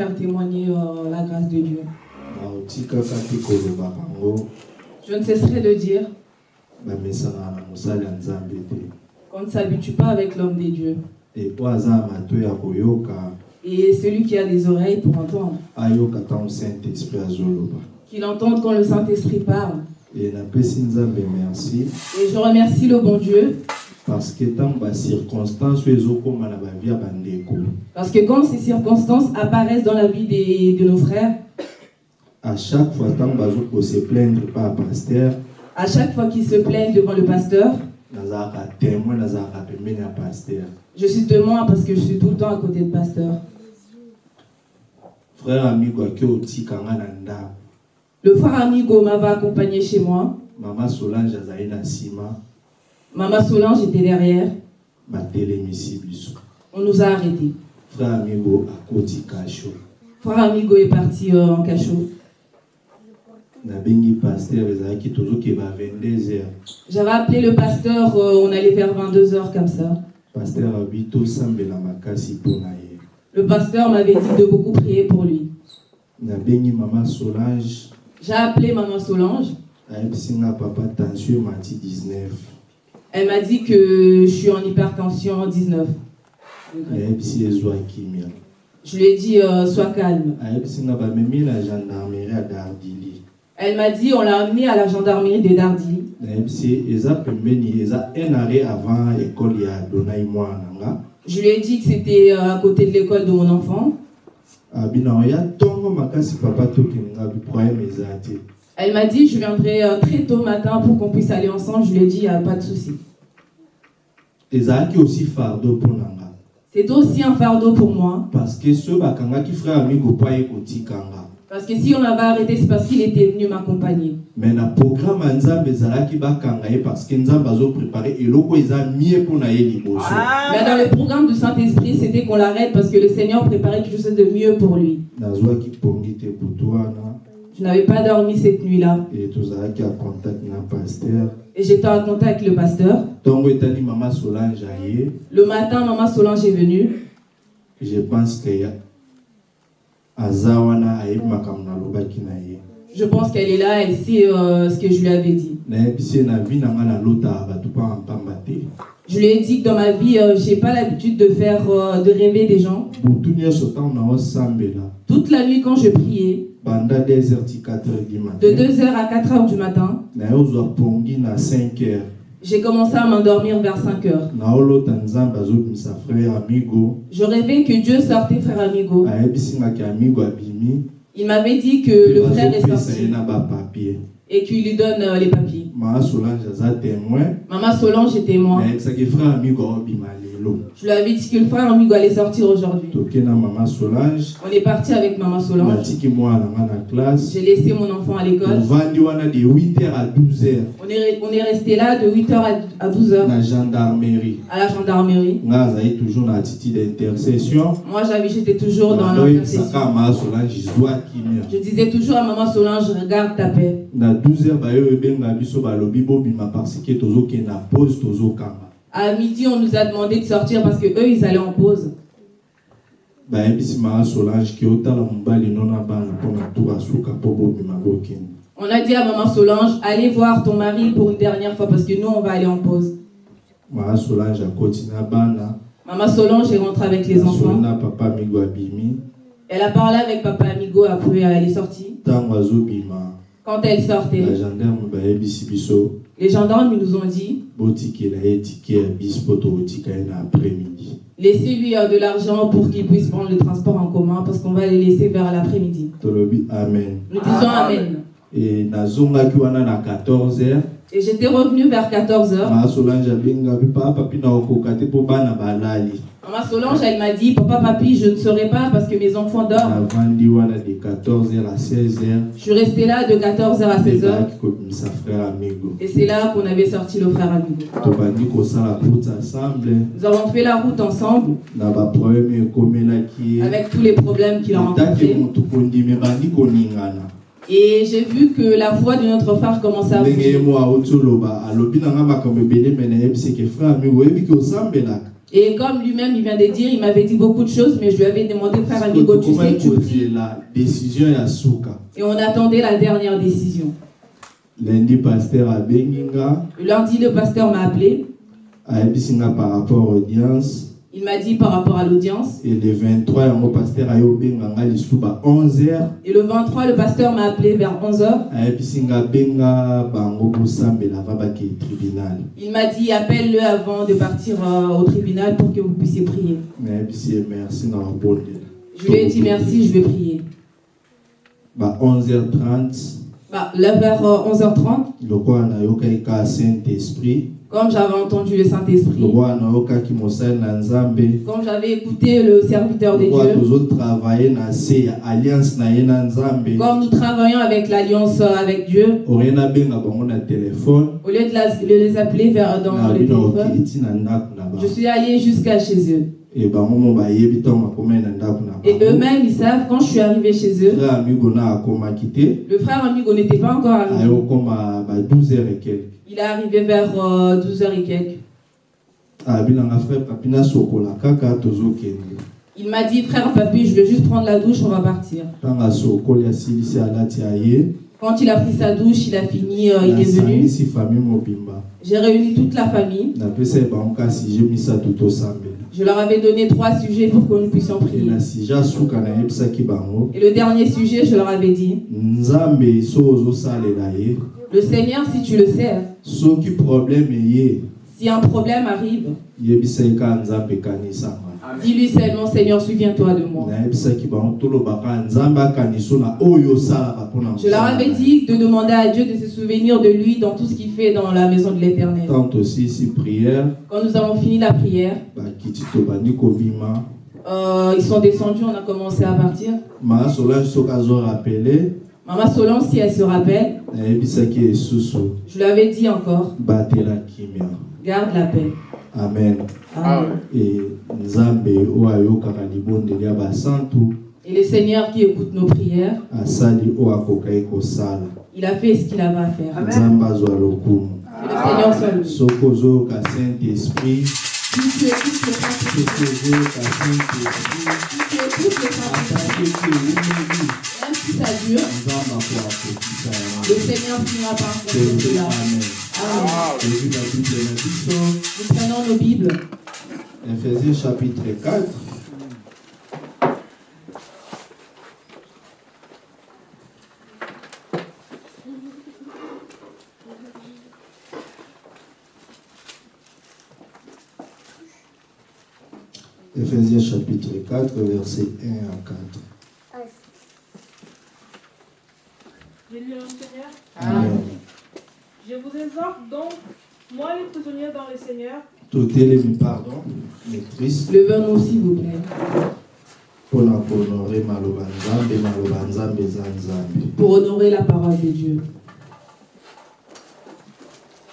frères témoigner euh, la grâce de Dieu. Je ne cesserai de dire qu'on ne s'habitue pas avec l'homme des dieux. Et celui qui a des oreilles pour entendre, qu'il entende quand le Saint-Esprit parle. Et je remercie le bon Dieu parce que bavi ya bandeko parce que quand ces circonstances apparaissent dans la vie des- de nos frères, à chaque fois ntango bazokose plaindre pa ya paster à chaque fois qu'ils se plaignent devant le pasteur, je suis témoin parce que je suis tout le temps à côté de pasteur. frère amigo Le frère Amigo m'avait accompagné chez moi. mama solange azali na nsima Maman Solange était derrière. On nous a arrêtés. frère amigo akoti kasho Frère Amigo est parti euh, en cachot. nabengi paster ezalaki tozokeba 22 heures J'avais appelé le pasteur, euh, on allait vers 22h comme ça. Le pasteur m'avait dit de beaucoup prier pour lui. J'ai appelé maman Solange. ayebisi nga papa tension emati 19 Elle m'a dit que je suis en hypertension 19. ayebisi ezwa kimia Je lui ai dit, euh, sois calme. Elle m'a dit, on l'a amené à la gendarmerie de nga Je lui ai dit que c'était euh, à côté de l'école de mon enfant. Elle m'a dit, je viendrai euh, très tôt matin pour qu'on puisse aller ensemble. Je lui ai dit, il n'y a pas de souci. C'est aussi un fardeau pour moi. parce que frère kotika nga Parce que si on l'avait arrêté, c'est parce qu'il était venu m'accompagner. mais na programme ya nzambe ezalaki bakanga ye parce que nzambe azoprépare eloko eza mie mpo na ye liboso Mais dans le programme du Saint-Esprit, c'était qu'on l'arrête parce que le Seigneur préparait quelque chose de mieux pour lui. nazwaki pongi te butu wana Je n'avais pas dormi cette nuit-là. Et j'étais en contact avec le pasteur. Le matin, maman Solange est venue. je pense que ya- aza wana ayebi makambo nalobaki na ye Je pense qu'elle est là, elle sait euh, ce que je lui avais dit. te Je lui ai dit que dans ma vie, euh, j'ai pas l'habitude de faire, euh, de rêver des gens. Toute la nuit, quand je priais, banda 2 heures ti 4 heures du de matin 2h à 4h du matin, nayozwa pongi na 5 heures j'ai commencé à m'endormir vers 5h. naolota nzambe azobimisa frère amigo Je rêvais que Dieu sortait, frère Amigo. Il m'avait dit que le frère est sorti et qu'il lui donne euh, les papiers. maa solange témoin Maman Solange était moi. Je lui avais dit que le frère Amigo allait sortir aujourd'hui. toke na mama solange On est parti avec Maman Solange. na J'ai laissé mon enfant à l'école. tovandi wana de 8 heures à 12 heures On est, on est resté là de 8h à 12h na gendarmerie à la gendarmerie. nga azali toujours na attitude d'intercession Moi, j'avais, j'étais toujours dans l'intercession. Je disais toujours à Maman Solange, regarde ta paix. na 12 heures bayo ebenga biso balobi bobima parce que tozokende na pause tozokanga À midi, on nous a demandé de sortir parce que eux, ils allaient en pause. On a dit à maman Solange, allez voir ton mari pour une dernière fois parce que nous, on va aller en pause. Maman Solange est rentrée avec les enfants. Elle a parlé avec papa Amigo après elle est sortie. Quand elle sortait, les gendarmes nous ont dit Laissez-lui euh, de l'argent pour qu'il puisse prendre le transport en commun parce qu'on va le laisser vers l'après-midi. Nous disons Amen. Et 14h, et j'étais revenue vers 14h. maa solange abengabi papa mpina okoka te mpo bana balali Maman Solange, elle m'a dit, papa, papi, je ne saurais pas parce que mes enfants dorment. navandi wana de 14 heures à 16 heures Je suis restée là de 14h à 16h. ebaki kobimisa frère amigo Et c'est là qu'on avait sorti le frère Amigo. Nous avons fait la route ensemble avec tous les problèmes qu'il a rencontrés. Et j'ai vu que la voix de notre frère commençait à bouger. Et comme lui-même, il vient de dire, il m'avait dit beaucoup de choses, mais je lui avais demandé, frère Amigo, tu sais, tu pries. Et on attendait la dernière décision. lundi nga Le lundi, le pasteur m'a appelé. par rapport audience Il m'a dit par rapport à l'audience. et le 23 yango paster aye obenga nga lisu ba 11 heures Et le 23, le pasteur m'a appelé vers 11h. ayebisi nga benga bango bosambela ava bakei tribunal Il m'a dit, appelle-le avant de partir euh, au tribunal pour que vous puissiez prier. Je lui ai dit merci, je vais prier. ba 11h30 Bah, là, vers euh, 11h30, lokola nayokaki ka saint esprit comme j'avais entendu le Saint-Esprit, comme j'avais écouté le serviteur de Dieu, comme nous travaillons avec l'alliance avec Dieu, au lieu de, les appeler vers, dans le téléphone, je suis allée jusqu'à chez eux. Et eux-mêmes, ils savent, quand je suis arrivée chez eux, le frère Amigo n'était pas encore arrivé. okoma ba 12 heures et quelque Il est arrivé vers 12h et quelques. tozokende Il m'a dit, frère papi, je vais juste prendre la douche, on va partir. Quand il a pris sa douche, il a fini, euh, il est venu. J'ai réuni toute la famille. Je leur avais donné trois sujets pour que nous puissions prier. Et le dernier sujet, je leur avais dit, le Seigneur, si tu le sais, soki problème eye si un problème arrive, dis-lui seulement, Seigneur, souviens-toi de moi. Je leur avais dit de demander à Dieu de se souvenir de lui dans tout ce qu'il fait dans la maison de l'Éternel. Quand nous avons fini la prière, kobima euh, ils sont descendus, on a commencé à partir. Maman Solange, si elle se rappelle, je lui avais dit encore, garde la paix. Amen. Amen. Et le Seigneur qui écoute nos prières, il a fait ce qu'il avait à faire. lokumu. Que le Seigneur soit Saint-Esprit, le Seigneur finira par faire cela. Nous prenons nos Bibles. ephésiens chapitre 4 Ephésiens chapitre 4, verset 1 à 4. Je lis le Seigneur. Amen. Je vous exhorte donc, moi les prisonniers dans le Seigneur, totelemi pardon maîtrise Levons-nous, s'il vous plaît, pour honorer la parole de Dieu.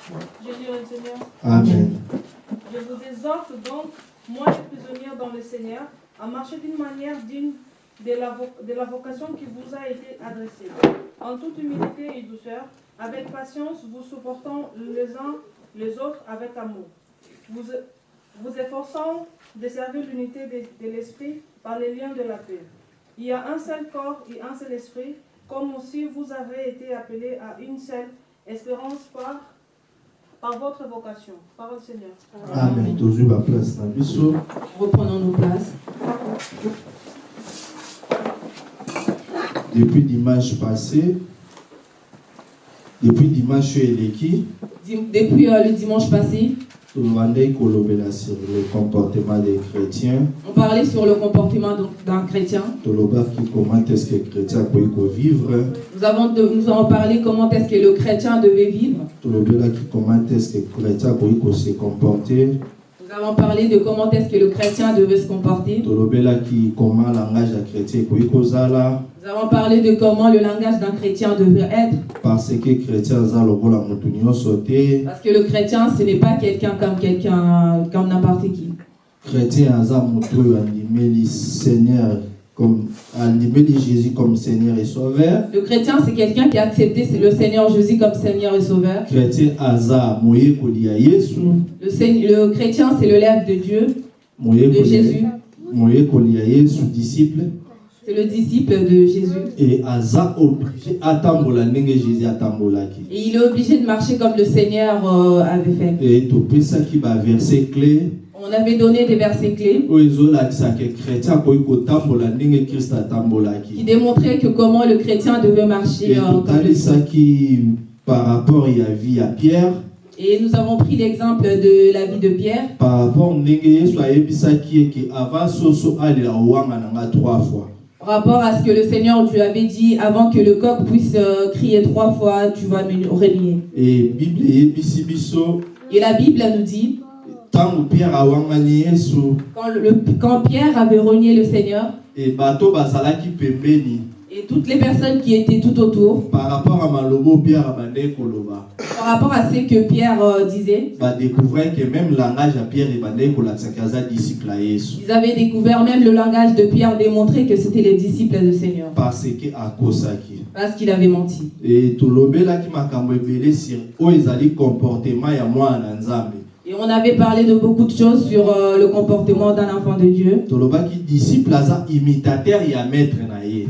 je lis le Seigneur. amen. Je vous exhorte donc, moi les prisonniers dans le Seigneur, à marcher d'une manière digne de la, de la vocation qui vous a été adressée, en toute humilité et douceur, avec patience, vous supportant les uns les autres avec amour, vous, vous efforçant de servir l'unité de, de l'esprit par les liens de la paix. Il y a un seul corps et un seul esprit, comme aussi vous avez été appelés à une seule espérance par, par votre vocation. Parole Seigneur. amen baplace na biso Reprenons nos places. depuis dimanche passé depuis dimanche eleki Depuis euh, le dimanche passé, sur le comportement des chrétiens on parlait sur le comportement d'un chrétien. comment est-ce que chrétien akoki kovivre Nous avons, de- nous avons parlé comment est-ce que le chrétien devait vivre. comment est-ce que chrétien akoki kose comporter Nous avons parlé de comment est-ce que le chrétien devait se comporter. comment langage chrétien kozala Nous avons parlé de comment le langage d'un chrétien devait être. parce que le chrétien, ce n'est pas quelqu'un comme quelqu'un, comme n'importe qui. chrétien seigneur comme jésus comme seigneur et sauveur Le chrétien, c'est quelqu'un qui a accepté le Seigneur Jésus comme Seigneur et Sauveur. chrétien Le, le chrétien, c'est le lèvre de Dieu, de Jésus. disciple C'est le disciple de Jésus. Et il est obligé de marcher comme le Seigneur euh, avait fait. On avait donné des versets clés qui démontraient que comment le chrétien devait marcher. e euh, totalisaki par rapport ya vie ya pierre Et nous avons pris l'exemple de la vie de Pierre. par rapport nga trois fois rapport à ce que le Seigneur lui avait dit avant que le coq puisse euh, crier trois fois, tu vas me renier. e biso Et la Bible nous dit, quand, le- quand Pierre avait renié le Seigneur, e bazalaki pembeni et toutes les personnes qui étaient tout autour, par rapport à malobo pierre abandaki koloba par rapport à ce que Pierre euh, disait, badécouvrir que même langage ya pierre ebandaki kolakisaki aza disciple ya yesu. ils avaient découvert même le langage de Pierre démontrer que c'était les disciples du Seigneur, parce que akosaki parce qu'il avait menti. e tolobelaki makambo ebele sur oyo ezali comportement ya mwana na nzambe Et on avait parlé de beaucoup de choses sur euh, le comportement d'un enfant de Dieu.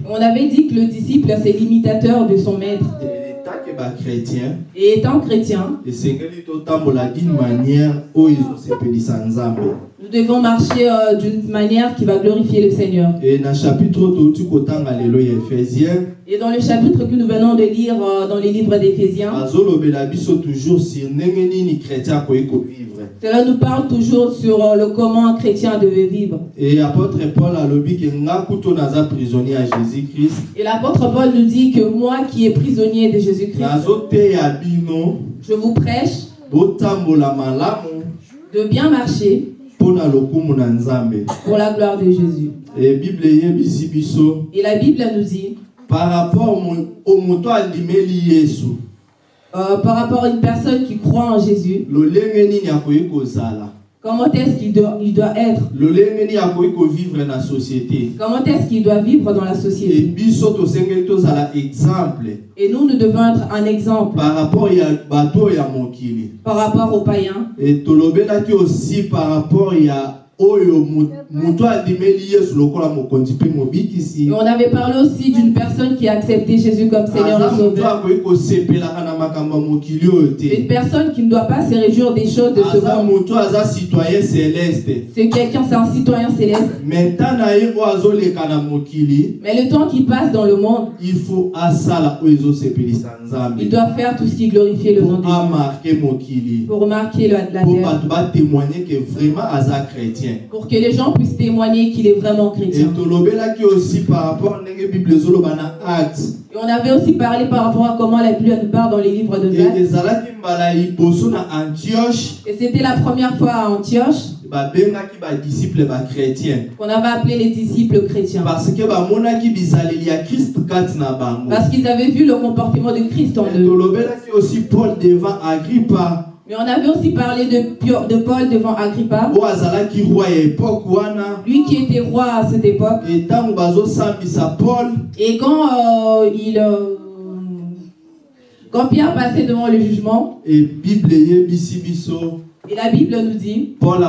On avait dit que le disciple, c'est l'imitateur de son maître. Et étant chrétien, nous devons marcher euh, d'une manière qui va glorifier le Seigneur. Et dans le chapitre que nous venons de lire euh, dans les livres d'Éphésiens, cela nous parle toujours sur euh, le comment un chrétien devait vivre. e apôtre paul alobi ke nga kuto naza prisonnier ya jésus christ Et l'apôtre Paul nous dit que moi qui est prisonnier de Jésus-Christ, je vous prêche de bien marcher pour la gloire de Jésus. e Et la Bible nous dit, par rapport moto yesu euh, par rapport à une personne qui croit en Jésus, comment est-ce qu'il doit, il doit être, akoki kovivre na société. Comment est-ce qu'il doit vivre dans la société? Et nous, nous devons être un exemple. Par rapport par rapport aux païens. e tolobelaki aussi par rapport ya Et on avait parlé aussi d'une personne qui a accepté Jésus comme Seigneur et Sauveur. Une personne qui ne doit pas se réjouir des choses de ce monde. C'est quelqu'un, c'est un citoyen céleste. Mais le temps qui passe dans le monde, il doit faire tout ce qui glorifie le nom de pour Dieu. Pour remarquer la, terre. bato batémoigne que vraiment aza chrétien Pour que les gens puissent témoigner qu'il est vraiment chrétien. tolobelaki aussi par rapport ndenge bible ezoloba na acte Et on avait aussi parlé par rapport à comment la Bible nous parle dans les livres de Actes. Et c'était la première fois à Antioche qu'on avait appelé les disciples chrétiens. parce qu'ils avaient vu le comportement de Christ en eux. aussi paul devant agrippa Mais on avait aussi parlé de, de Paul devant Agrippa, lui qui était roi à cette époque. Et quand euh, il, euh, quand Pierre passait devant le jugement, e bible et la Bible nous dit, paul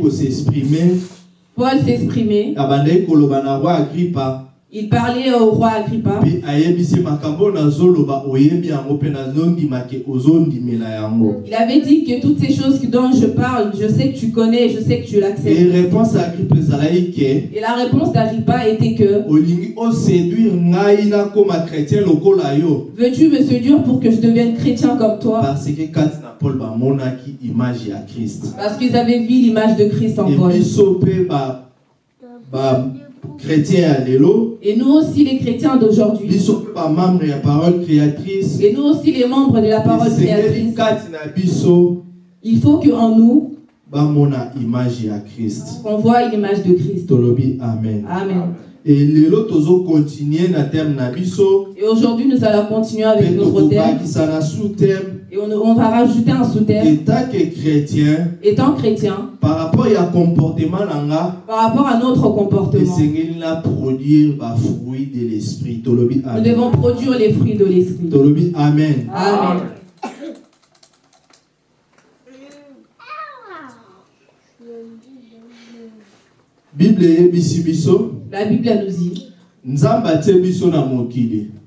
kosexprime Paul s'exprimait, agrippa Il parlait au roi Agrippa. Il avait dit que toutes ces choses dont je parle, je sais que tu connais, je sais que tu l'acceptes. Et la réponse d'Agrippa était que veux-tu me séduire pour que je devienne chrétien comme toi? Parce qu'ils avaient vu l'image de Christ en Paul. Lelo Et nous aussi les chrétiens d'aujourd'hui, et nous aussi les membres de la parole créatrice, il faut nous, image ya krist on voit une image de Christ. amen. Amen. Et aujourd'hui, nous allons continuer avec notre thème. Et on, on va rajouter un sous-thème. etat que chrétien Étant chrétien, par rapport ya comportement par rapport à notre comportement, produire bafruit de l'esprit nous amen devons produire les fruits de l'esprit. tolobi amen Amen. bible biso La Bible nous dit,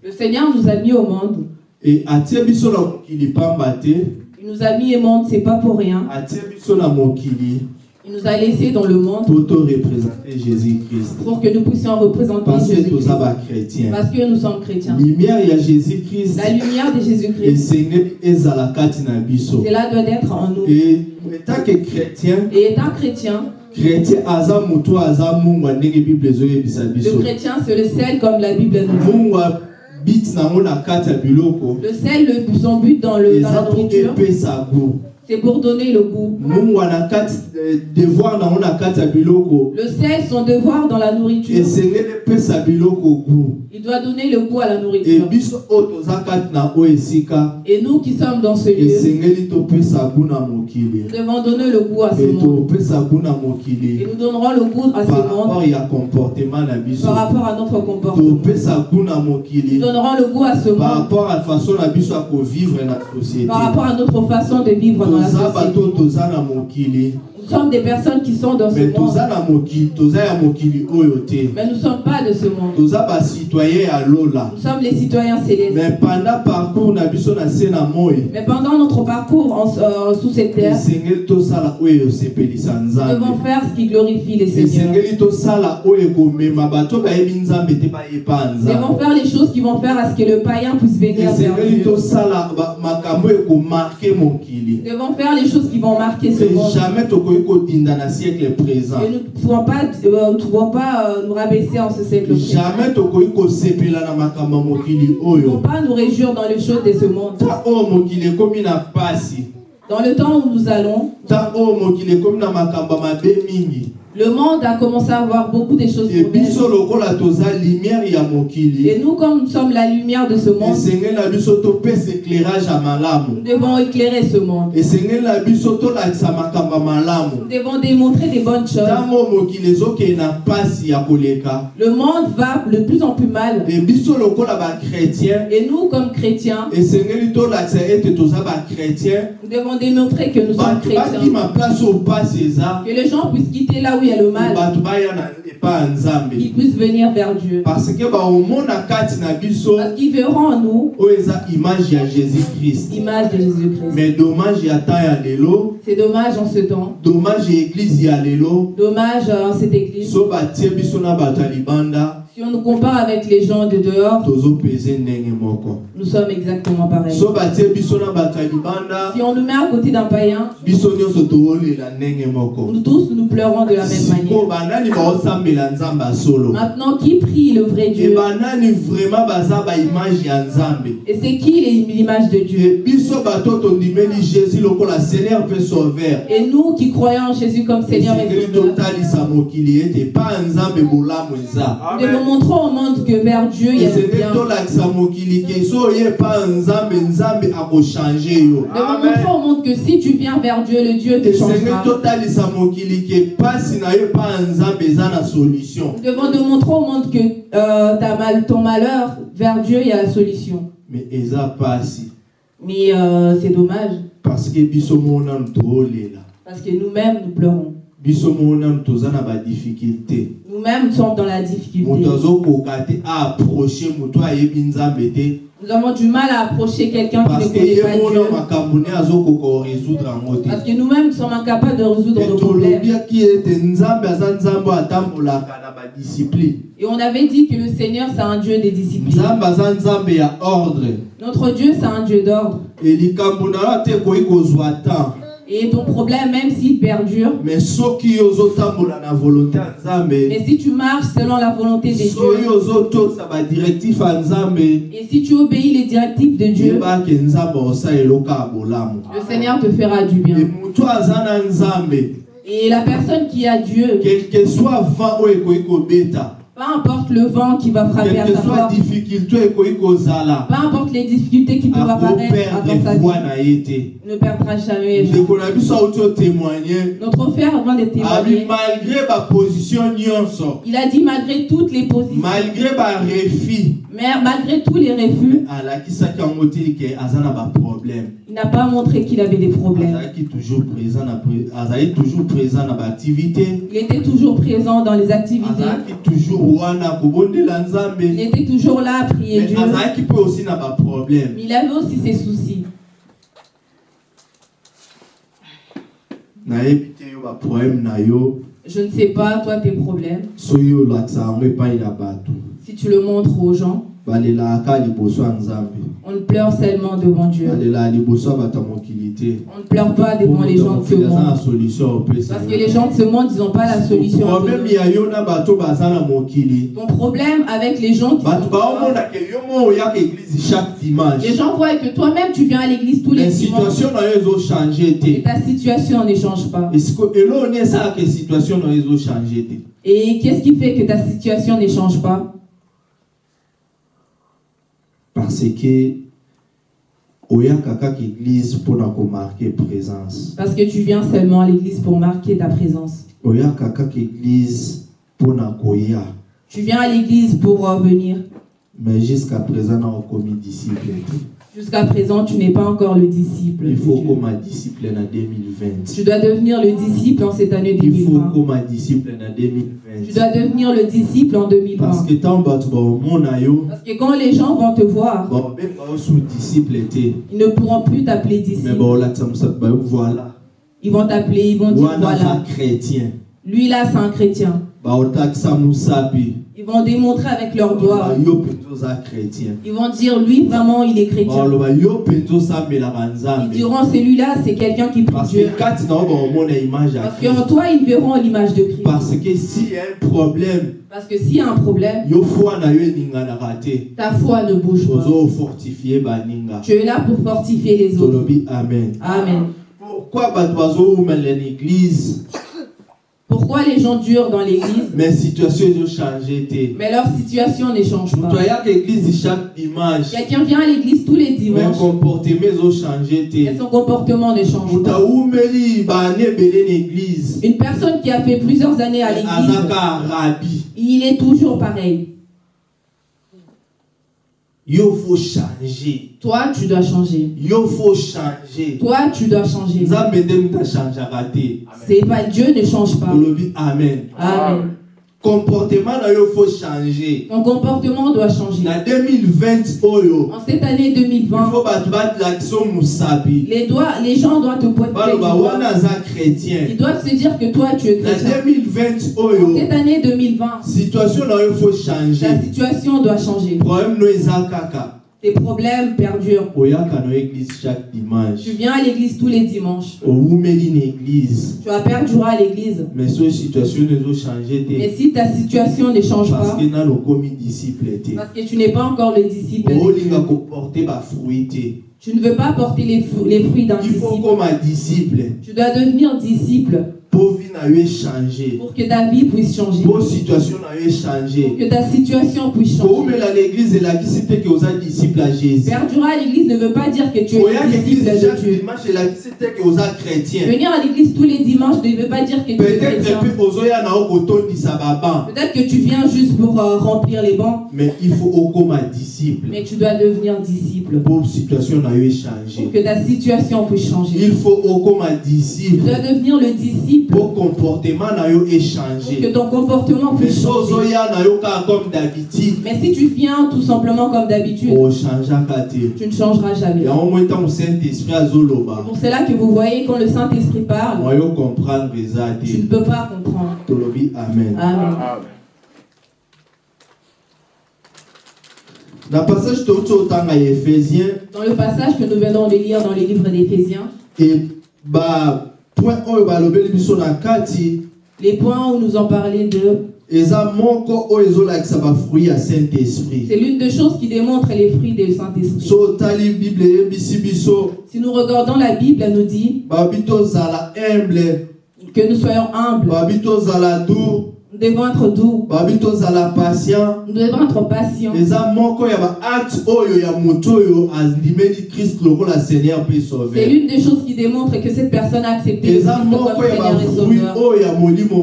le Seigneur nous a mis au monde. E atie biso na mokili pamba te Il nous a mis au monde, c'est pas pour rien. atie biso na mokili Il nous a laissés dans le monde po torepresente jésus-christ pour que nous puissions représenter parce que Jésus-Christ. Parce que nous sommes chrétiens. lumière ya jésus-christ La lumière de Jésus-Christ, cela doit être en nous. e etake chrétien Et étant chrétien, chrétien aza motu aza mungwa ndenge bible ezoyebisa le chrétien c'est le sel comme la Bible nous dit. Le sel, le- son but dans, le, dans la nourriture, c'est pour donner le goût. eh, Le sel, son devoir dans la nourriture, il doit donner le goût à la nourriture. Et nous qui sommes dans ce lieu, nous devons donner le goût à ce monde. Et nous donnerons le goût à ce monde. par rapport à notre comportement. Nous donnerons le goût à ce par monde. rapport à façon société. Par rapport à notre façon de vivre dans la toza bato. toza na mokili sommes des personnes qui sont dans ce monde, mais nous ne sommes pas de ce monde. Nous sommes les citoyens célestes. mais pendant notre parcours en- euh, sous cette terre, nous devons faire ce qui glorifie te bayepa Nous devons faire les choses qui vont faire à ce que le païen puisse venir vers mokili. Nous devons faire les choses qui vont marquer ce monde. Et nous ne pouvons pas, euh, nous ne pouvons pas euh, nous rabaisser en ce siècle présent. Nous ne pouvons oyo pas nous réjouir dans les choses de ce monde. pasi Dans le temps où nous allons, le monde a commencé à avoir beaucoup de choses mauvaises. Et nous, comme nous sommes la lumière de ce monde, nous devons éclairer ce monde. Nous devons démontrer des bonnes choses. Le monde va de plus en plus mal. Et nous, comme chrétiens, bachrétien nous devons démontrer que nous sommes bato chrétiens. Que les gens puissent quitter là où il y a le mal. Qu'ils puissent venir vers Dieu. parce qu'ils verront en nous image de Jésus-Christ. mais dommage C'est dommage en ce temps. dommage église Dommage en cette église. Si on nous compare avec les gens de dehors, nous sommes exactement pareils. Si on nous met à côté d'un païen, nous tous nous pleurons de la même manière. Maintenant, qui prie le vrai e Dieu? Et c'est qui l'image de Dieu? E Et nous qui croyons en Jésus comme Seigneur et Sauveur, montrer au monde que vers Dieu il y a le esengeli bien. devons montrer au monde que si tu viens vers Dieu, le Dieu te changera. devons de montrer au monde que euh, ta mal, ton malheur, vers Dieu, il y a la solution. mais eza pasi Mais euh, c'est dommage, parce que nous-mêmes, nous pleurons. Nous-mêmes sommes dans la difficulté. Nous avons du mal à approcher quelqu'un qui ne connaît pas Dieu. Parce que nous-mêmes sommes incapables de résoudre nos problèmes. Et on avait dit que le Seigneur, c'est un Dieu des disciplines. Notre Dieu, c'est un Dieu d'ordre. Et ton problème, même s'il perdure, mais si tu marches selon la volonté de Dieu, et si tu obéis les directives de Dieu, le Seigneur te fera du bien. Et la personne qui a Dieu, quel que soit peu importe le vent qui va frapper à sa porte, peu importe les difficultés qui peuvent apparaître sa vie, ne perdra jamais. Notre frère avant de abi témoigner, il a dit malgré toutes les positions, malgré barefi mais malgré tous les refus, na pas montré qu'il avait des problèmes. Il était toujours présent dans les activités. Il était toujours là à prier Dieu. Mais il avait aussi ses soucis. Je ne sais pas, toi, tes problèmes. Si tu le montres aux gens, on ne pleure seulement devant Dieu. On ne pleure pas devant les gens de ce monde. Parce que les gens de ce monde, ils n'ont pas la solution. à problème avec les gens qui Les gens voient que toi-même, tu viens à l'église tous les dimanches. Et ta situation ne change pas. Et qu'est-ce qui fait que ta situation ne change pas? Parce que komarke présence Parce que tu viens seulement à l'église pour marquer ta présence. Tu viens à l'église pour revenir. mais jusqu'à présent na okomi disciple te Jusqu'à présent, tu n'es pas encore le disciple. il faut Dieu. koma disciple na 2020 Tu dois devenir le disciple en cette année il faut 2020. koma disciple Tu 2020 dois devenir le disciple en parce 2020. que ntango bato baomona yo Parce que quand les gens vont te voir, ils ne pourront plus t'appeler mais disciple. voilà Ils vont t'appeler, ils vont dire voilà, chrétien lui là c'est un chrétien. Ils vont démontrer avec leurs doigts. Ils vont dire lui vraiment il est chrétien. Ils diront celui-là c'est quelqu'un qui prie parce Dieu. qu'en toi ils verront l'image de Christ. parce que s'il y a un problème Parce que s'il y a un problème, ta foi ne bouge pas. Tu es là pour fortifier les autres. amen Amen. pourquoi bato bazowumela na église Pourquoi les gens durent dans l'église, mais situation leur situation ne change pas. Quelqu'un vient à l'église tous les dimanches, mais son comportement ne change pas. église Une personne qui a fait plusieurs années à l'église, il est toujours pareil. Yo faut changer Toi, tu dois changer. yo faut changer Toi, tu dois changer. C'est pas Dieu ne change pas. amen Amen. Comportement na yo faut changer Ton comportement doit changer. na 2020 oyo En cette année il 2020, faut bato balakisa yo mosapi les, doigts, les gens doivent te pointer baloba doigt. wana aza chrétien Ils doivent se dire que toi, tu es na chrétien. 2020 En oyo cette année 2020, situation na yo faut changer situation doit changer. problème no eza kaka Tes problèmes perdurent. chaque dimanche Tu viens à l'église tous les dimanches. Tu vas perdurer à l'église. mais si ta situation ne change parce pas, parce que tu n'es pas encore le disciple, tu ne veux pas porter les, fru- les fruits d'un il faut disciple. okoma disciple Tu dois devenir disciple pour que ta vie puisse changer. Pour que ta situation puisse changer. Perdurer à l'église ne veut pas dire que tu es disciple de Dieu. Venir à l'église tous les dimanches ne veut pas dire que tu es chrétien. Peut-être que tu viens juste pour euh, remplir les bancs, mais il faut disciple mais tu dois devenir disciple mpo situation pour que ta situation puisse changer. il faut Tu disciple. Dois devenir le disciple. Po comportement pour que ton comportement puisse changer. Mais si tu viens tout simplement comme d'habitude, te tu ne changeras jamais. C'est pour cela que vous voyez quand le Saint-Esprit parle, tu ne peux pas comprendre. amen. Amen. na passage touti otanga ya ephésiens Dans le passage que nous venons de lire dans le livre d'Éphésiens, na kati les points où nous en parlait de, esprit c'est l'une des choses qui démontre les fruits du Saint-Esprit. biso Si nous regardons la Bible, elle nous dit humble. que nous soyons humbles, nous devons être doux, nous devons être patients. C'est l'une des choses qui démontre que cette personne a accepté Christ comme Seigneur et Sauveur.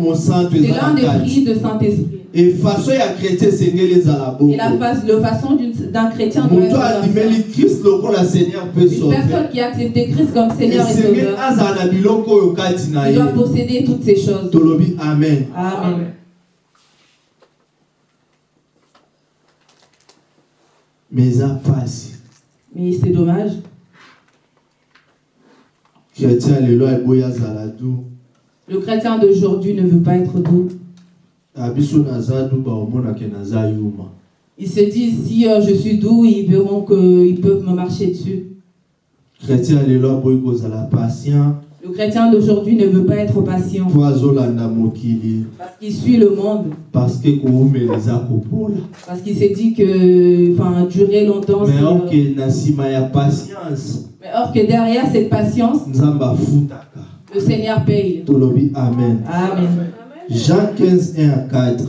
mosantu C'est l'un des fruits de Saint-Esprit. e façon ya chrétien ezala Et la, face, le façon d'un chrétien doit être lokola seigneur Une personne qui a accepté Christ comme Seigneur et Sauveur, azala na biloko oyo kati na il doit posséder toutes ces choses. tolobi amen. Amen. mais eza mpasi Mais c'est dommage. chrétien lelo eboyi azala du Le chrétien d'aujourd'hui ne veut pas être doux. na biso naza du baomonake naza yuma Il se dit, si euh, je suis doux, ils verront qu'ils peuvent me marcher dessus. chrétien lelo aboyi kozala patient Le chrétien d'aujourd'hui ne veut pas être patient. Parce qu'il suit le monde. parce que qu'il s'est dit que enfin, durer longtemps, mais euh, na nsima ya patience Mais or que derrière cette patience, le Seigneur paye. Amen. jean 15 1 à 4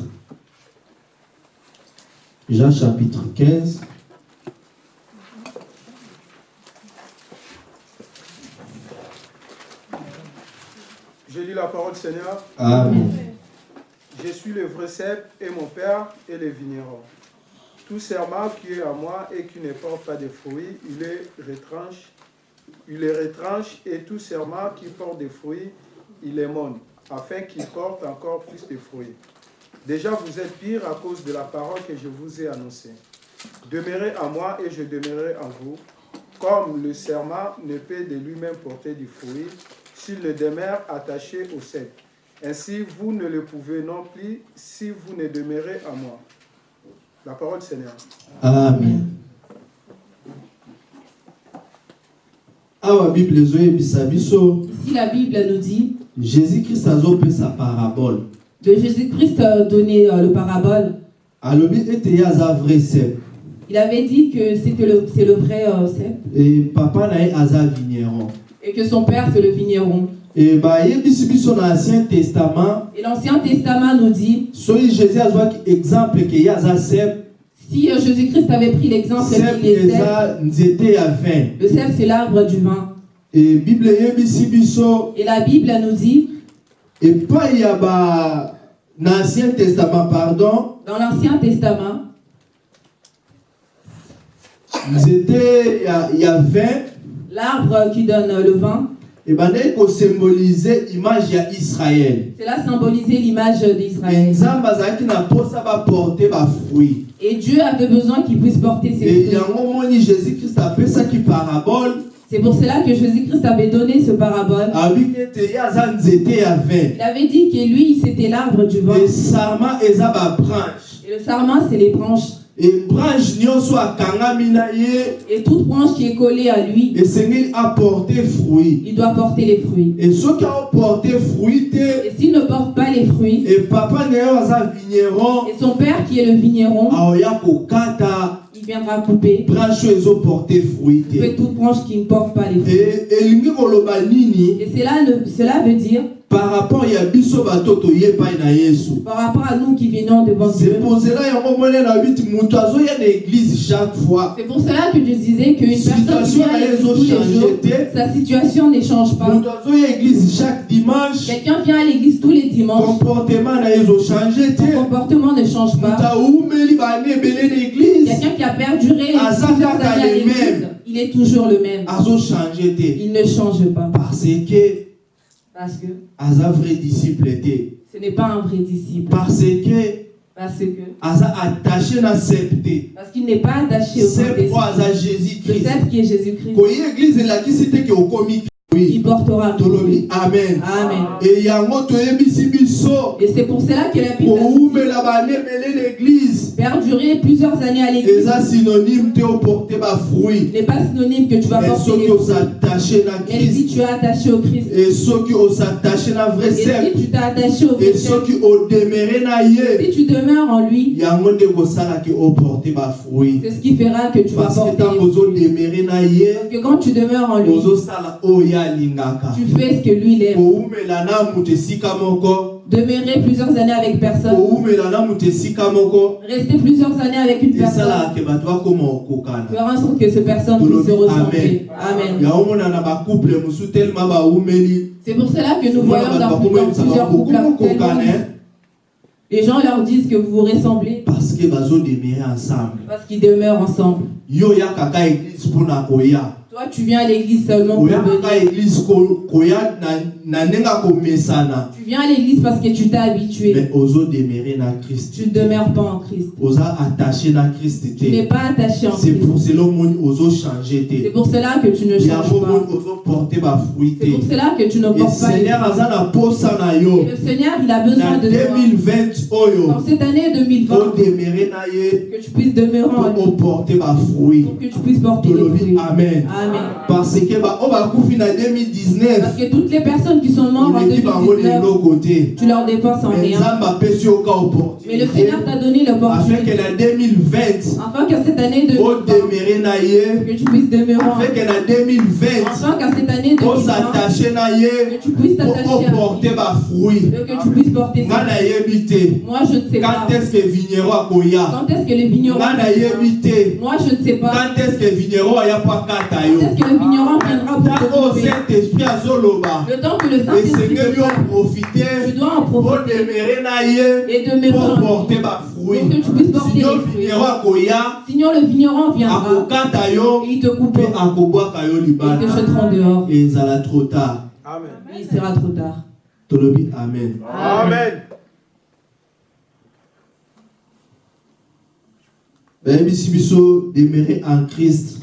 jean chapitre 15 Je lis la parole du Seigneur. amen Je suis le vrai cep et mon père est le vigneron. Tout serment qui est à moi et qui ne porte pas de fruits, il les retranche. Il les retranche et tout serment qui porte des fruits, il les monte, afin qu'il porte encore plus de fruits. Déjà vous êtes pire à cause de la parole que je vous ai annoncée. Demeurez en moi et je demeurerai en vous. Comme le serment ne peut de lui-même porter du fruit, s'il ne demeure attaché au cep. Ainsi, vous ne le pouvez non plus si vous ne demeurez en moi. La parole du Seigneur. amen Ici, la Bible nous dit jésus christ azopesa parabole de Jésus-Christ euh, donné euh, le parabole. Il avait dit que c'était le, c'est le vrai euh, cep e papa na vigneron et que son père c'est le vigneron. testament. Et l'Ancien Testament nous dit si euh, Jésus-Christ avait pris l'exemple qu'il est le cep c'est l'arbre du vin. e bible Et la Bible nous dit epai ya ba na ancien testament pardon. dans l'Ancien Testament nzete ya, ya vin l'arbre qui donne le vin, ebandaki kosymbolize image ya israel cela symbolisait l'image d'Israël. Et Dieu avait besoin qu'il puisse porter ses fruits. yango moni jésus christ apesaki parabole C'est pour cela que Jésus-Christ avait donné ce parabole. Il avait dit que lui, c'était l'arbre du babranche Et le sarment, c'est les branches. E branche nyonso akangami na ye Et toute branche qui est collée à lui, esengeli aporte fruit il doit porter les fruits. e soki aoporte fruit te Et s'il ne porte pas les fruits, e papa na aza vigneron et son père qui est le vigneron, aoya kokata il viendra couper. branche oyo ezoporte fruit te toute branche qui ne porte pas les fruits. elingi koloba nini? Et cela, ne- cela veut dire, par rapport ya biso bato toye epai na yesu. Par rapport à nous qui venons devant Dieu, sepozela yango mone na biti moto azoya na église chaque fois. C'est pour cela que je disais qu'une personne qui vient tous les jours, sa situation ne change pas. moto azoya église chaque dimanche. Quelqu'un vient à l'église tous les dimanches, comportement na son comportement ne change moto pas. aumeli bana ebele na église. Quelqu'un qui a perduré il est toujours le même. te Il ne change pas. parce que Parce que aza vrai disciple te ce n'est pas un vrai disciple. parce que Parce que aza attaché na sep te parce qu'il n'est pas attaché au sep Saint-Esprit. oyo aza Le jésus-christ? Saint qui est Jésus-Christ, koyi eglize elakisi te ke il portera amen. Amen. Et c'est pour cela que la Bible l'église. Perdurer plusieurs années à l'église. N'est pas synonyme que tu vas porter les fruits. Mais si tu es attaché au Christ, e soki osattache na vrai et sep si tu t'es attaché au Christ, si tu demeures en lui, c'est ce qui fera que tu vas porter les fruits. Parce que quand tu demeures en lui, tu fais ce que lui il aime. Demeurer plusieurs années avec personne, rester plusieurs années avec une personne, faire en sorte que cette personne puisse se ressembler. Amen. C'est pour cela que nous voyons dans, plusieurs couples actuellement, les gens leur disent que vous vous ressemblez. Parce que bazodemere ensemble. Parce qu'ils demeurent ensemble. Toi, tu viens à l'église seulement pour venir. Tu viens à l'église parce que tu t'es habitué. mais Tu ne demeures pas en Christ. Tu n'es pas attaché en Christ. C'est pour cela que tu ne changes pas. C'est pour cela que tu ne portes pas Et le Seigneur, il a besoin de toi. 2020 oyo Dans cette année 2020, odemere na ye que tu puisses demeurer en lui. Pour que tu puisses porter les fruits. Amen. Parce que ba- oyo bakufi na Parce 2019 que toutes les personnes qui sont mortes en oleki bango 2019, leloko te tu leur dépenses en rien. Mais le Seigneur t'a donné afin l'opportunité. que na 2020 Afin qu'à cette année 2020, odemere na ye que tu puisses demeurer en afin que na 2020 Afin qu'à cette année 2020, osattache na ye que tu puisses t'attacher à lui. oporte bafruit Et que tu puisses porter Moi, je ne sais pas. quand est-ce que vigneron akoya Quand est-ce que le vigneron nga nayebi te Moi, je ne sais pas. quand est-ce que vigneron aya po akata Quand yo est-ce que le vigneron viendra pour te ntango couper saint-esprit azoloba Le temps que le Saint-Esprit te parle, tu dois en profiter et demeurer po en lui. porte bafruit Pour que tu puisses porter les fruits. Sinon, le vigneron viendra akokata yo et il te akobwaka yo et te dehors. ezala trop tard Amen. Il sera trop tard. tolobi amen Amen. bayebisi biso demere en christ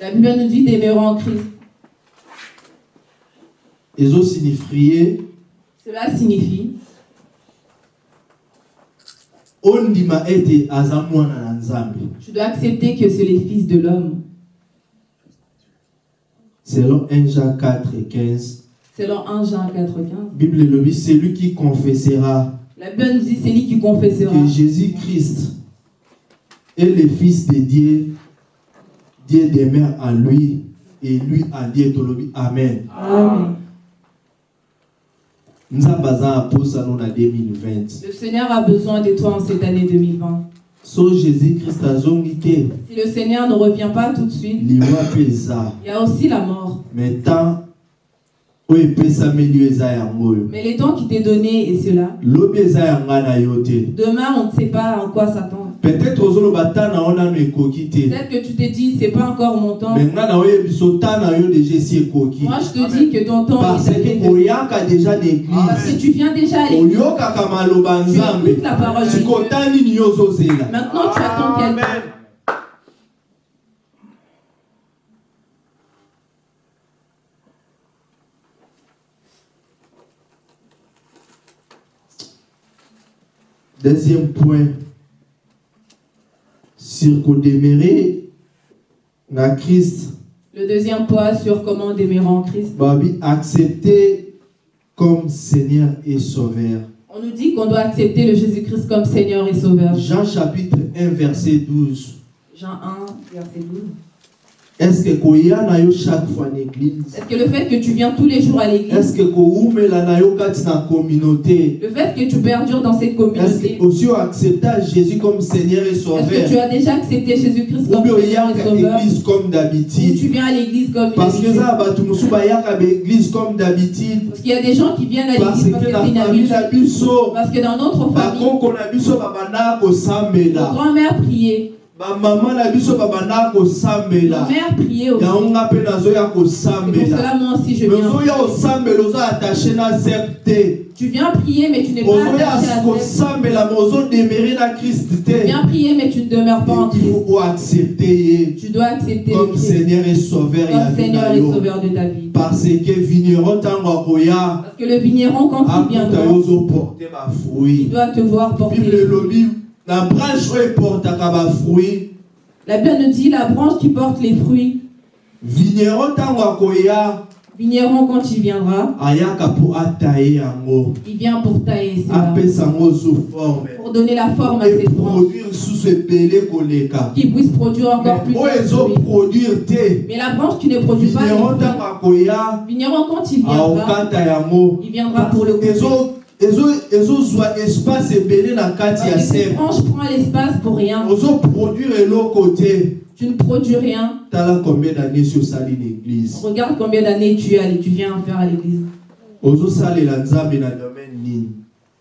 La Bible nous dit demeurer en Christ. Cela signifie na nzambe tu dois accepter que c'est les fils de l'homme. selon 1 jean 4 15 Selon 1 Jean 4, 15. bible elobi celui qui confessera La Bible nous dit c'est lui qui confessera que jésus-christ est le fils de dieu dieu demeure en lui et lui en dieu tolobi amen Amen. nzambe aza na posano na 2020 Le Seigneur a besoin de toi en cette année 2020. so jésus-christ azongi te Si le Seigneur ne revient pas tout de suite, il y a aussi la mort. mais les temps qui t'est donné est cela. Demain, on ne sait pas en quoi s'attendre. Peut-être que tu te dis, c'est pas encore mon temps. Moi, je te dis que ton temps parce que Parce que église tu viens déjà à l'église. Tu écoutes la parole de Dieu. Maintenant, tu attends quelqu'un. Deuxième point sur kodemere na christ Le deuxième point sur comment demeurer en Christ. babi accepter comme seigneur et sauveur On nous dit qu'on doit accepter le Jésus-Christ comme Seigneur et Sauveur. Jean chapitre 1 verset 12 Jean 1, verset 12. Est-ce que chaque fois na église? Est-ce que le fait que tu viens tous les jours à l'église, est-ce que communauté? Le fait que tu perdures dans cette est-ce communauté, que aussi accepter Jésus comme Seigneur et est-ce que Sauveur tu as déjà accepté Jésus-Christ comme Seigneur et Sauveur? comme d'habitude? Tu viens à l'église comme parce que mosusu bayaka baéglise comme d'habitude. Parce qu'il y a des gens qui viennent à l'église parce que que c'est une habitude. Parce que dans notre famille, bakoko na biso babandaka nos kosambela grand-mères kosambela mères priaient aussi. cela, moi aussi, je viens. te Tu viens prier, mais tu n'es pas attaché à na krist Tu viens prier, mais tu ne demeures pas en Christ. ye Tu dois accepter comme Christ seigneur et sauveur comme Seigneur et yo Sauveur de ta vie. parce que vigneron Parce que le vigneron, quand il ozoporte il doit te voir porter. Na branche oyo eportaka bafruit La Bible nous dit la branche qui porte les fruits. vigneron ntango akoya Vigneron, quand il viendra, ayaka mpo ataye yango il vient pour tailler cela, apesa yango sous forme. Pour donner la forme à cette branche, eproduire lisusu ebele koleka qui puisse produire encore plus oyo de fruits. ezoproduire te Mais la branche qui ne produit pas vigneron ntango akoya vigneron, quand il viendra, aokata yango il viendra pour le couper. Ezozwa espace ebele na kati ya Parce que cette sep branche prend l'espace pour rien. ozoproduire eloko te Tu ne produis rien. tala combien d'années si osali na église Regarde combien d'années tu, as- tu viens faire à l'église. ozosalela nzambe na domaine nini?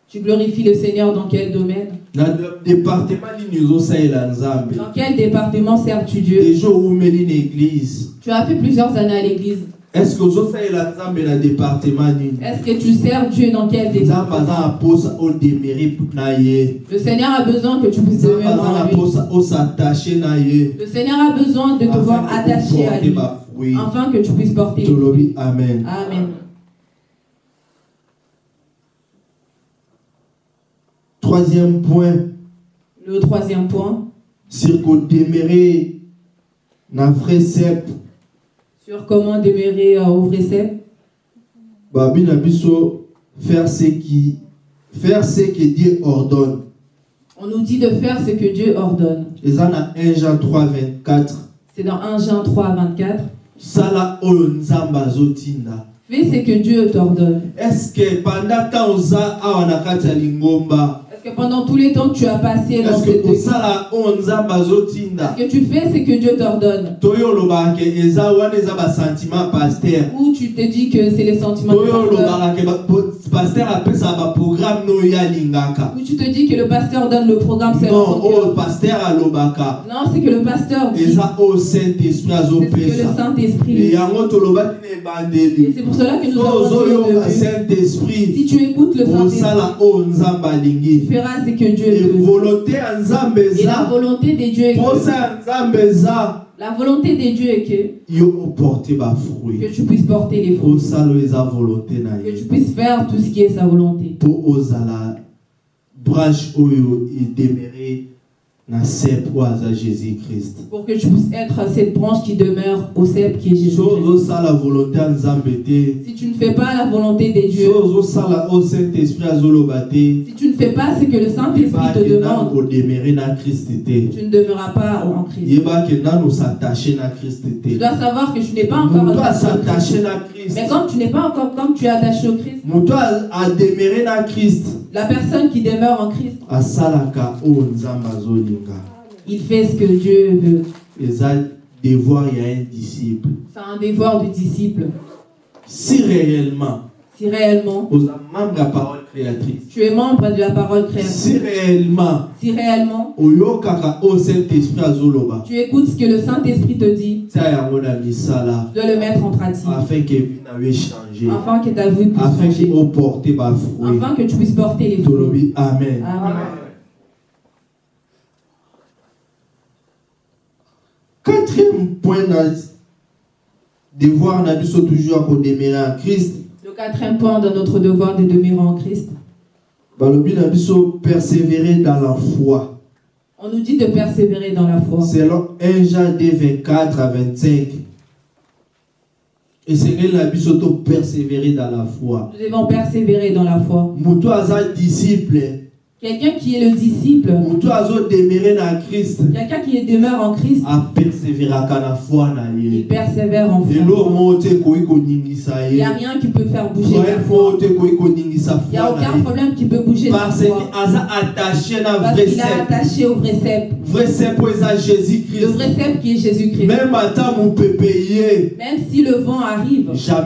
Tu glorifies le Seigneur dans quel domaine? Na de- département nini ozosalela nzambe? Dans quel département Dieu? Oumeli na église Tu as fait plusieurs années à l'église. Est-ce que ozosalela nzambe na département nini? Est-ce que tu sers Dieu dans quel nzambe département? aza na mposa odemere na ye Le Seigneur a besoin que tu puisses nzambe demeurer aza na en lui. mposa osattache na ye Le Seigneur a besoin de te voir attaché à lui, bafruit afin que tu puisses porter. tolobi amen. Amen. troisième point. Le troisième point, kodemere na vrai sur comment demeurer euh, au vrai cep. babi na biso faire ce qui faire ce que Dieu ordonne On nous dit de faire ce que Dieu ordonne. eza na 1 Jean 3 24 C'est dans 1 Jean 3, 24. sala azotinda Fais ce que Dieu t'ordonne. est-ce que pendant kati ya lingomba Est-ce que pendant tous les temps que tu as passé dans cette azotinda? Est-ce que tu fais ce que Dieu t'ordonne? Ou tu te dis que c'est les sentiments toyo pasteur? po- paster apesaka baprogramme oyo alingaka Ou tu te dis que le pasteur donne le programme selon non oyo cœur paster alobaka. Non, c'est que le pasteur dit. eza oyo saint esprit C'est ce que le azopesa. Saint-Esprit dit. yango tolobaki na Et ebandeli c'est pour cela que nous so avons dit ozoyoka saint-esprit si tu écoutes le Saint-Esprit, osala oyo nzambe alingi que Dieu E Et la volonté de Dieu est que, la volonté de Dieu est que, tu puisses porter les fruits, que tu puisses faire tout ce qui est sa volonté, christ pour que tu puisses être cette branche qui demeure au cep qui est Jésus. Si tu ne fais pas la volonté de Dieu, si tu ne fais pas ce que le Saint-Esprit te demande, tu ne demeureras pas en Christ. Tu dois savoir que tu n'es pas encore attaché au Christ. Mais quand tu n'es pas encore comme tu es attaché au Christ, la personne qui demeure en Christ, il fait ce que Dieu veut. C'est un devoir du disciple. si réellement Si réellement tu es membre de la parole si créatrice, réellement si réellement esprit azoloba tu écoutes ce que le Saint-Esprit te dit, tu dois le mettre en pratique. afin que échange afin que ta vie puisse afin changer, afin que tu puisses porter les fruits. amen. Amen. quatrième point devoir na biso toujours ya kodemere en christ Le quatrième point de notre devoir de demeurer en Christ, balobi na biso persévérer dans la foi on nous dit de persévérer dans la foi. selon 1 Jean 2 24 à 25 esengeli na biso to persévérer dans la foi Nous devons persévérer dans la foi. moto aza disciple Quelqu'un qui est le disciple, quelqu'un qui demeure en Christ, il persévère en foi. Il n'y a rien qui peut faire bouger sa foi. Il n'y a aucun problème qui peut bouger sa foi. Parce qu'il est attaché au vrai cep. Le vrai cep qui est Jésus-Christ. même si le vent arrive, cela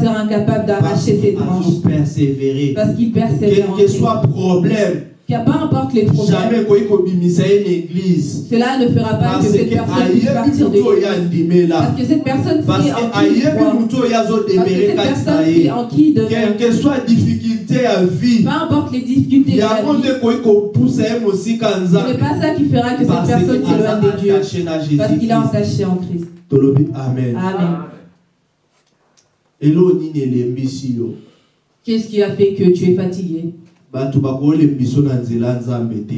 sera incapable d'arracher cette branche. azopersévérer Parce qu'il persévère en que soit problème Car peu importe les problèmes, jamais koyi kobimisa ye na église cela ne fera pas que cette personne puisse partir de l'église. Parce que cette personne parce sait en qui Parce que cette personne en qui quelle que soit difficulté ya vie Peu importe les difficultés de la vie, ce n'est pas ça qui fera que cette personne que s'éloigne de Dieu. Parce qu'il est entaché en Christ. amen. Amen. Qu'est-ce qui a fait que tu es fatigué?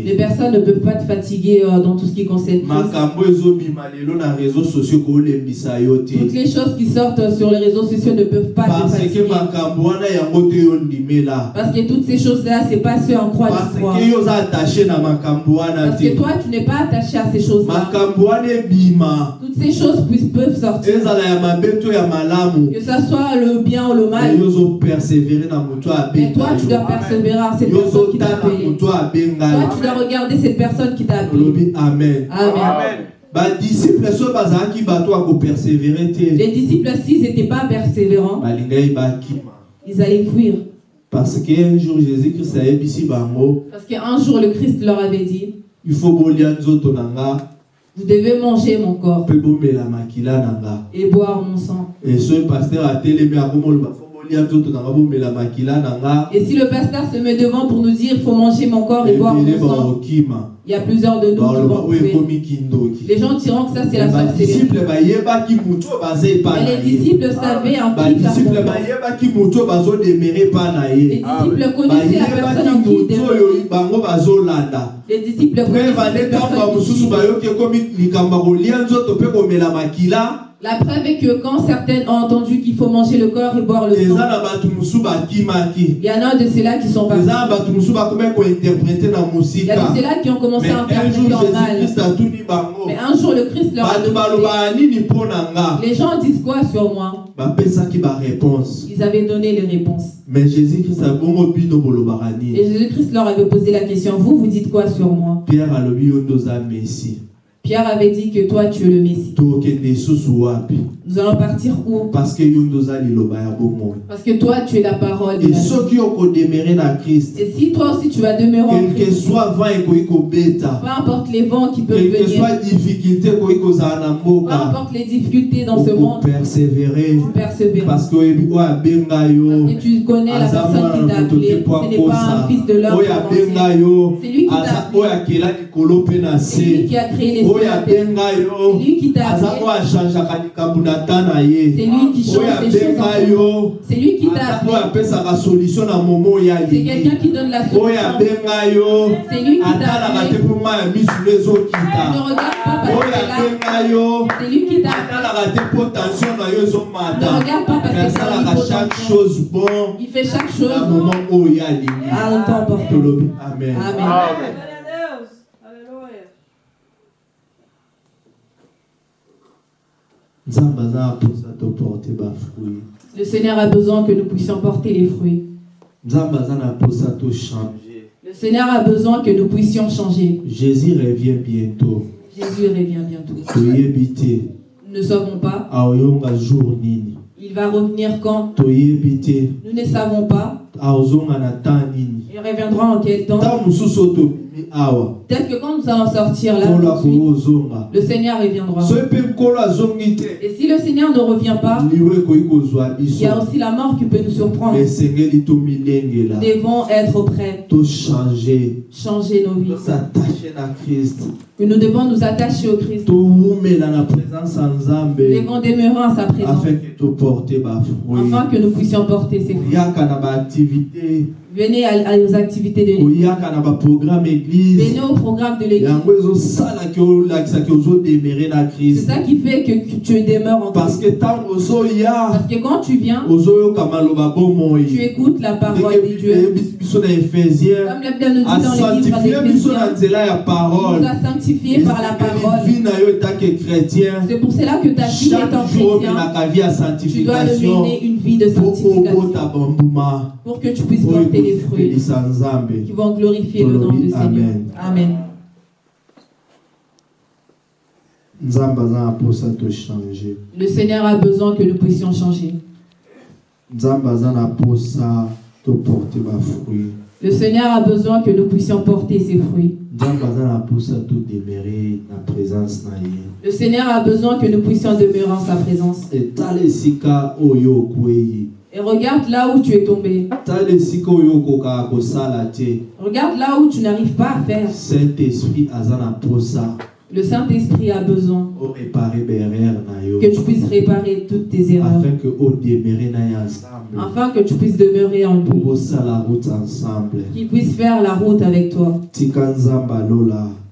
Les personnes ne peuvent pas te fatiguer euh, dans tout ce qui concerne Toutes les choses qui sortent sur les réseaux sociaux ne peuvent pas te fatiguer. Parce que toutes ces choses-là, c'est pas ce en quoi parce que toi, tu n'es pas attaché à ces choses-là. Toutes ces choses peuvent sortir. Que ça soit le bien ou le mal. Mais toi, tu dois persévérer cette personne qui t'a appelé. Toi, tu dois regarder cette personne qui t'a appelé. amen Amen. te Les disciples, s'ils n'étaient pas persévérants, ils allaient fuir. parce que un jour jésus christ ayebisi bango Parce qu'un jour, le Christ leur avait dit il faut Vous devez manger mon corps et boire mon sang. e soki paster atelemi akomoloba fo Et si le pasteur se met devant pour nous dire il faut manger mon corps et boire mon sang, il y a plusieurs de nous qui vont tuer. Les gens diront que ça c'est la sorcellerie. epa Mais les disciples savaient en qui faire confiance. na Les disciples connaissaient la personne en qui ils Les disciples connaissaient ntango personne mosusu qui bayoki La preuve est que quand certains ont entendu qu'il faut manger le corps et boire le sang, il y en a de ceux-là qui sont partis. Il y a de ceux-là qui ont commencé à un jour interpréter en mal. Mais un jour, le Christ leur a nga? Les gens disent quoi sur moi? Ils avaient donné les réponses. mais jésus-christ Et Jésus-Christ leur avait posé la question Vous, vous dites quoi sur moi? Pierre Pierre avait dit que toi, tu es le Messie. Nous allons partir où? Parce que bomoi Parce que toi, tu es la parole de e la vie. soki okodemere na krist Et si toi aussi tu vas demeurer en quel que Christ, soit vent kobeta peu importe les vents qui peuvent quel que venir, soit difficulté peu importe les difficultés dans ce monde, okopersévere tu persévères. parce que que tu connais la personne qui t'a appelé. Ce n'est pas un fils de l'homme yo C'est lui qui t'a appelé. na C'est lui qui a créé les cieux et C'est lui qui t'a appelé. Likambo na ye C'est lui qui oyo change les choses. abenga en yo. C'est lui qui t'a aza appelé. oyo apesaka solution na momo oyo C'est alingi quelqu'un qui donne la oyo solution. abenga yo. C'est lui qui t'a atalaka te appelé. mpo mai ya misuni Ne ezokita regarde pas parce oyo que là, abenga yo. C'est lui qui t'a appelé. atalaka te mpo tension na yo ezomata asalaka chaque chose bon. Il fait chaque na chose moment oyo alingi à un temps opportun. tolobi amen Amen. Glória a Deus. Aleluia. nzambe aza na mposa toporte bafruit Le Seigneur a besoin que nous puissions porter les fruits. Le Seigneur a besoin que nous puissions changer. jésus revient bientôt Jésus revient bientôt. Nous ne savons pas. Il va revenir quand? Nous ne savons pas. Il reviendra en quel temps? Peut-être que quand nous allons sortir là, le Seigneur reviendra. Et si le Seigneur ne revient pas, il y a aussi la mort qui peut nous surprendre. Nous devons être prêts, tochange changer nos vies. Que nous devons nous attacher au Christ. Nous devons demeurer en sa présence. Afin que nous puissions porter ses fruits. Venez à, à- aux activités de l'église. Venez au programme de l'église. C'est ça qui fait que tu demeures en parce que Parce que quand tu viens, tu écoutes la parole de Dieu. Comme la Bible nous dit dans les livres parole nous a sanctifiés par la parole. C'est pour cela que ta vie étant jour chrétien, tu dois mener une vie de sanctification pour que tu puisses oyo les fruits qui vont glorifier le nom du Seigneur. Amen. Le Seigneur a besoin que nous puissions changer. Le Seigneur a besoin que nous puissions porter ses fruits. Le Seigneur a besoin que nous puissions demeurer en sa présence. Et regarde là où tu es tombé. Regarde là où tu n'arrives pas à faire. Le Saint-Esprit a besoin que tu puisses réparer toutes tes erreurs. afin que tu puisses demeurer en lui. Qu'il puisse faire la route avec toi.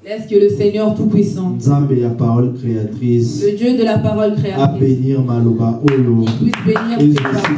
Laisse que le Seigneur Tout-Puissant, le Dieu de la parole créatrice, puisse bénir tes paroles.